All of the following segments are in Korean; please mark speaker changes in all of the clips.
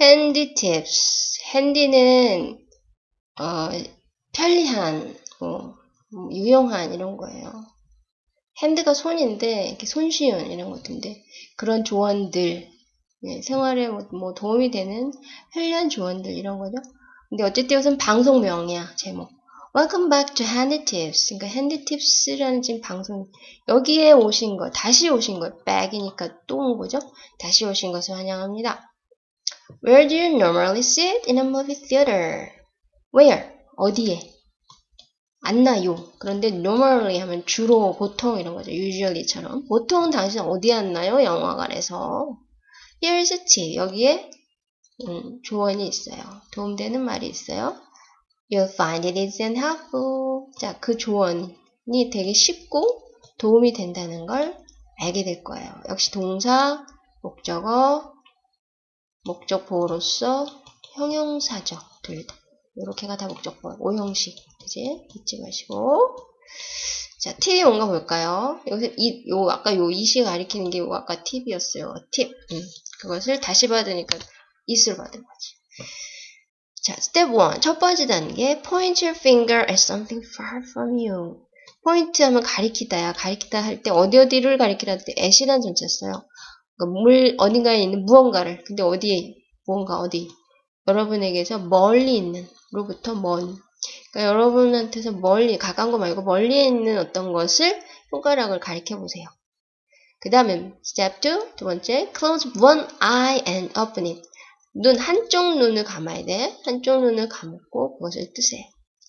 Speaker 1: handy tips. handy는 어, 편리한, 뭐, 뭐 유용한 이런 거예요. 핸드가 손인데 이렇게 손쉬운 이런 것인데 그런 조언들 예, 생활에 뭐, 뭐 도움이 되는 편리한 조언들 이런 거죠. 근데 어쨌든 이것은 방송명이야 제목. Welcome back to Handy Tips. 그러니까 Handy Tips라는 지금 방송 여기에 오신 거 다시 오신 거 back이니까 또 온 거죠. 다시 오신 것을 환영합니다. Where do you normally sit in a movie theater? Where? 어디에? 앉나요? 그런데 normally 하면 주로, 보통 이런 거죠. usually처럼. 보통 당신 어디 앉나요? 영화관에서. Here's a tip. 여기에 음, 조언이 있어요. 도움되는 말이 있어요. You'll find it and helpful. 자, 그 조언이 되게 쉽고 도움이 된다는 걸 알게 될 거예요. 역시 동사, 목적어, 목적 보호로서 형용사적 둘 다. 이렇게가 다 목적 보어. 오형식. 그지? 잊지 마시고. 자, 팁이 뭔가 볼까요? 여기서 이, 요, 아까 요 이시 가리키는 게 요 아까 팁이었어요. 팁. 음, 그것을 다시 받으니까 이스로 받은 거지. 자, 스텝 1. 첫 번째 단계. Point your finger at something far from you. 포인트 하면 가리키다야. 가리키다 할 때 어디 어디를 가리키다 할때 at이라는 전체 써요. 그러니까 물 어딘가에 있는 무언가를. 근데 어디에 무언가 어디. 여러분에게서 멀리 있는 로부터 먼. 그러니까 여러분한테서 멀리 가까운 거 말고 멀리에 있는 어떤 것을 손가락을 가리켜 보세요. 그 다음에 step 2. 두 번째. Close one eye and open it. 눈 한쪽 눈을 감아야 돼. 한쪽 눈을 감고 그것을 뜨세요.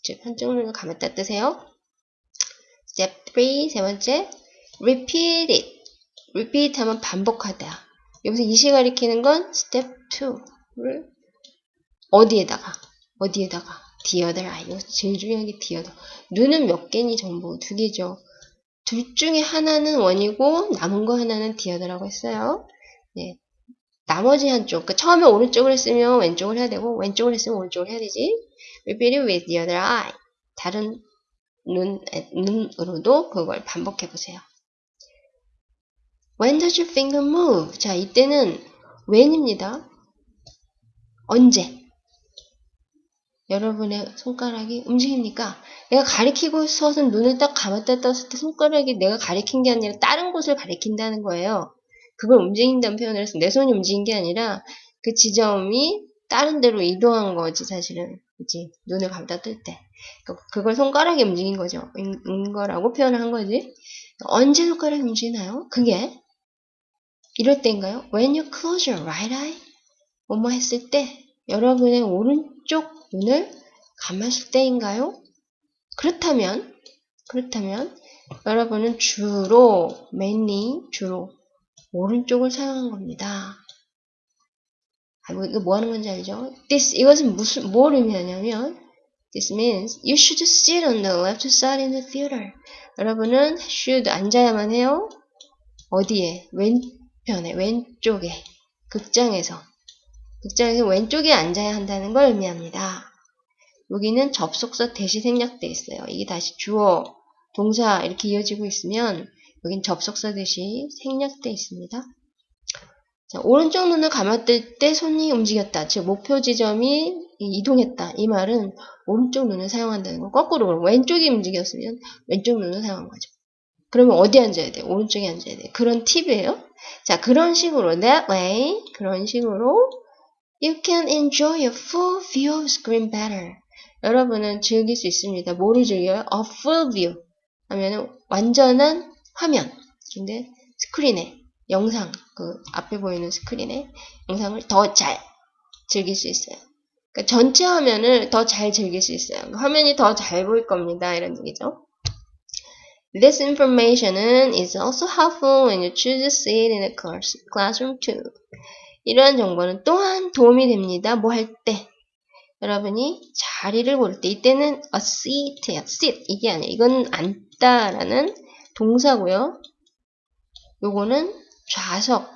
Speaker 1: 즉 한쪽 눈을 감았다 뜨세요. Step 3. 세 번째. Repeat it. Repeat 하면 반복하다. 여기서 이시 가리키는 건 step 2를 어디에다가 어디에다가 the other eye. 이거 제일 중요한 게 the other. 눈은 몇 개니 전부 두 개죠. 둘 중에 하나는 원이고 남은 거 하나는 the other라고 했어요. 네. 나머지 한쪽, 그 처음에 오른쪽을 했으면 왼쪽을 해야 되고 왼쪽을 했으면 오른쪽을 해야 되지. Repeat it with the other eye. 다른 눈, 눈으로도 그걸 반복해 보세요. When does your finger move? 자, 이때는 when입니다. 언제? 여러분의 손가락이 움직입니까? 내가 가리키고 서서 눈을 딱 감았다 떴을 때 손가락이 내가 가리킨 게 아니라 다른 곳을 가리킨다는 거예요. 그걸 움직인다는 표현을 해서 내 손이 움직인 게 아니라 그 지점이 다른 데로 이동한 거지 사실은 그치 눈을 감다 뜰 때 그걸 손가락이 움직인 거죠 인, 인 거라고 표현을 한 거지 언제 손가락이 움직이나요? 그게 이럴 때인가요? When you close your right eye 뭐뭐 했을 때 여러분의 오른쪽 눈을 감았을 때인가요? 그렇다면 그렇다면 여러분은 주로 mainly 주로 오른쪽을 사용한 겁니다. 아, 이거 뭐 하는 건지 알죠? This, 이것은 무슨, 뭘 의미하냐면, This means you should sit on the left side in the theater. 여러분은 should 앉아야만 해요. 어디에? 왼 편에, 왼쪽에. 극장에서. 극장에서 왼쪽에 앉아야 한다는 걸 의미합니다. 여기는 접속사 대시 생략돼 있어요. 이게 다시 주어, 동사 이렇게 이어지고 있으면 여긴 접속사 대시 생략돼 있습니다. 자, 오른쪽 눈을 감았을 때 손이 움직였다. 즉 목표 지점이 이동했다. 이 말은 오른쪽 눈을 사용한다는 거. 거꾸로 왼쪽이 움직였으면 왼쪽 눈을 사용한 거죠. 그러면 어디 앉아야 돼? 오른쪽에 앉아야 돼. 그런 팁이에요. 자, 그런 식으로 that way 그런 식으로 you can enjoy a full view screen better. 여러분은 즐길 수 있습니다. 뭐를 즐겨요? a full view 하면은 완전한 화면. 근데 스크린에 영상 그 앞에 보이는 스크린에 영상을 더 잘 즐길 수 있어요. 그러니까 전체 화면을 더 잘 즐길 수 있어요. 그러니까 화면이 더 잘 보일 겁니다. 이런 얘기죠. This information is also helpful when you choose a seat in a classroom too. 이러한 정보는 또한 도움이 됩니다. 뭐 할 때? 여러분이 자리를 고를 때 이때는 a seat야. sit 이게 아니에요. 이건 앉다라는 동사고요. 요거는 좌석이라는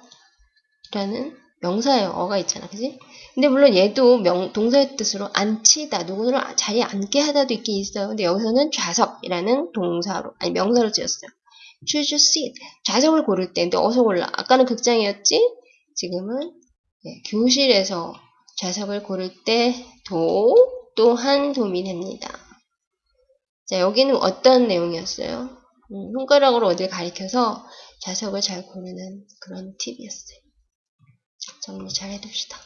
Speaker 1: 명사예요. 어가 있잖아. 그지? 근데 물론 얘도 명, 동사의 뜻으로 앉히다, 누구를 자리에 앉게 하다도 있긴 있어요. 근데 여기서는 좌석이라는 동사로, 아니 명사로 지었어요. choose seat. 좌석을 고를 때, 근데 어서 골라. 아까는 극장이었지? 지금은 네, 교실에서 좌석을 고를 때 도 또한 도움이 됩니다. 자, 여기는 어떤 내용이었어요? 음, 손가락으로 어딜 가리켜서 좌석을 잘 고르는 그런 팁이었어요. 자, 정리 잘 해둡시다.